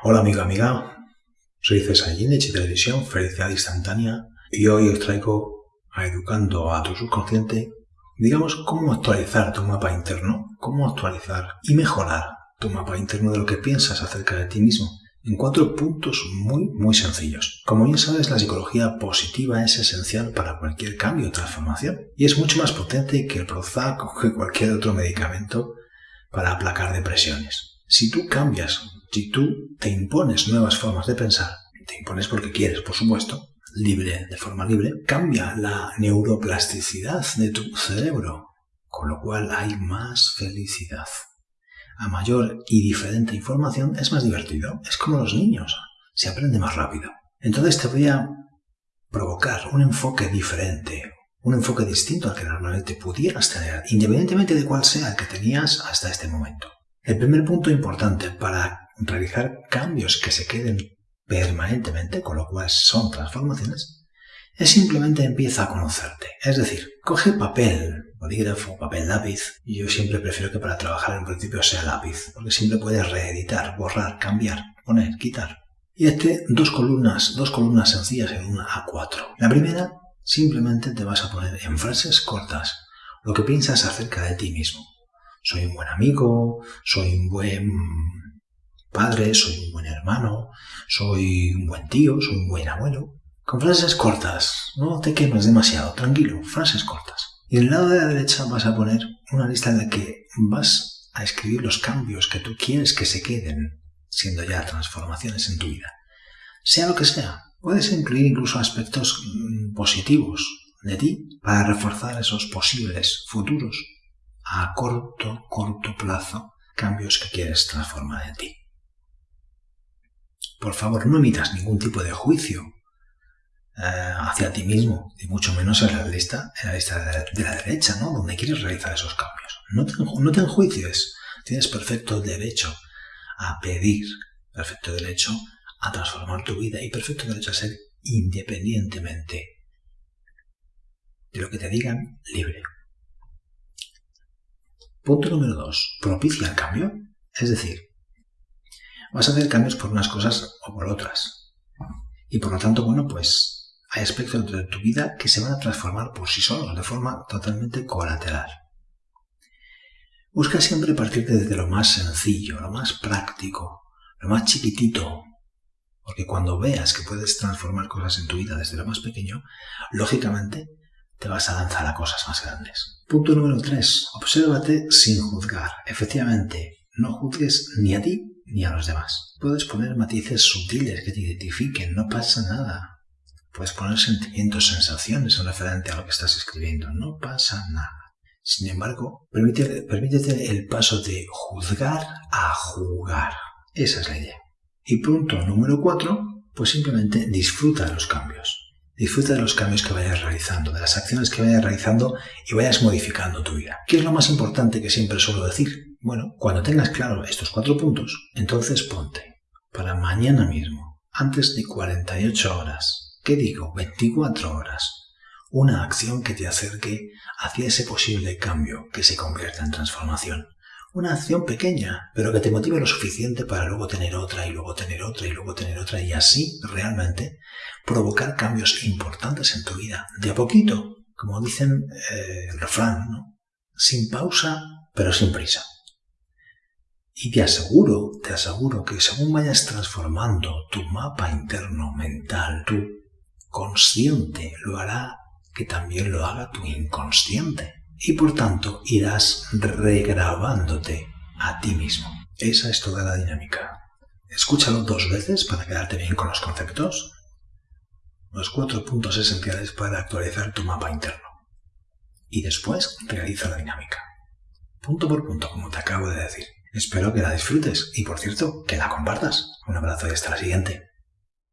Hola amigo, amiga, soy César Ginech de Televisión Felicidad Instantánea y hoy os traigo a Educando a tu subconsciente, digamos, cómo actualizar tu mapa interno, cómo actualizar y mejorar tu mapa interno de lo que piensas acerca de ti mismo en cuatro puntos muy, muy sencillos. Como bien sabes, la psicología positiva es esencial para cualquier cambio o transformación y es mucho más potente que el Prozac o que cualquier otro medicamento para aplacar depresiones. Si tú cambias si tú te impones nuevas formas de pensar, te impones porque quieres, por supuesto, libre, de forma libre, cambia la neuroplasticidad de tu cerebro, con lo cual hay más felicidad. A mayor y diferente información es más divertido. Es como los niños, se aprende más rápido. Entonces te voy a provocar un enfoque diferente, un enfoque distinto al que normalmente pudieras tener, independientemente de cuál sea el que tenías hasta este momento. El primer punto importante para realizar cambios que se queden permanentemente, con lo cual son transformaciones, es simplemente empieza a conocerte. Es decir, coge papel, bolígrafo, papel, lápiz. Yo siempre prefiero que para trabajar en principio sea lápiz, porque siempre puedes reeditar, borrar, cambiar, poner, quitar. Y este dos columnas, dos columnas sencillas en una A4. La primera, simplemente te vas a poner en frases cortas lo que piensas acerca de ti mismo. Soy un buen amigo, soy un buen padre, soy un buen hermano, soy un buen tío, soy un buen abuelo. Con frases cortas, no te quemes demasiado, tranquilo, frases cortas. Y en el lado de la derecha vas a poner una lista en la que vas a escribir los cambios que tú quieres que se queden, siendo ya transformaciones en tu vida. Sea lo que sea, puedes incluir incluso aspectos mm, positivos de ti para reforzar esos posibles futuros a corto, corto plazo cambios que quieres transformar en ti. Por favor, no emitas ningún tipo de juicio eh, hacia ti mismo, y mucho menos en la lista, en la lista de la, derecha, ¿no? Donde quieres realizar esos cambios. No te, no te enjuicies. Tienes perfecto derecho a pedir, perfecto derecho a transformar tu vida y perfecto derecho a ser independientemente de lo que te digan libre. Punto número dos. Propicia el cambio. Es decir, vas a hacer cambios por unas cosas o por otras. Y por lo tanto, bueno, pues hay aspectos de tu vida que se van a transformar por sí solos, de forma totalmente colateral. Busca siempre partir desde lo más sencillo, lo más práctico, lo más chiquitito, porque cuando veas que puedes transformar cosas en tu vida desde lo más pequeño, lógicamente te vas a lanzar a cosas más grandes. Punto número 3. Obsérvate sin juzgar. Efectivamente, no juzgues ni a ti ni a los demás. Puedes poner matices sutiles que te identifiquen, no pasa nada. Puedes poner sentimientos, sensaciones en referente a lo que estás escribiendo, no pasa nada. Sin embargo, permítete, permítete el paso de juzgar a jugar. Esa es la idea. Y punto número cuatro, pues simplemente disfruta de los cambios. Disfruta de los cambios que vayas realizando, de las acciones que vayas realizando y vayas modificando tu vida. ¿Qué es lo más importante que siempre suelo decir? Bueno, cuando tengas claro estos cuatro puntos, entonces ponte para mañana mismo, antes de 48 horas, ¿qué digo? 24 horas, una acción que te acerque hacia ese posible cambio que se convierta en transformación. Una acción pequeña, pero que te motive lo suficiente para luego tener otra y luego tener otra y luego tener otra y así realmente provocar cambios importantes en tu vida, de a poquito, como dicen eh, el refrán, ¿no? sin pausa pero sin prisa. Y te aseguro, te aseguro que según vayas transformando tu mapa interno mental, tu consciente lo hará que también lo haga tu inconsciente. Y por tanto irás regrabándote a ti mismo. Esa es toda la dinámica. Escúchalo dos veces para quedarte bien con los conceptos. Los cuatro puntos esenciales para actualizar tu mapa interno. Y después realiza la dinámica. Punto por punto, como te acabo de decir. Espero que la disfrutes y por cierto, que la compartas. Un abrazo y hasta la siguiente.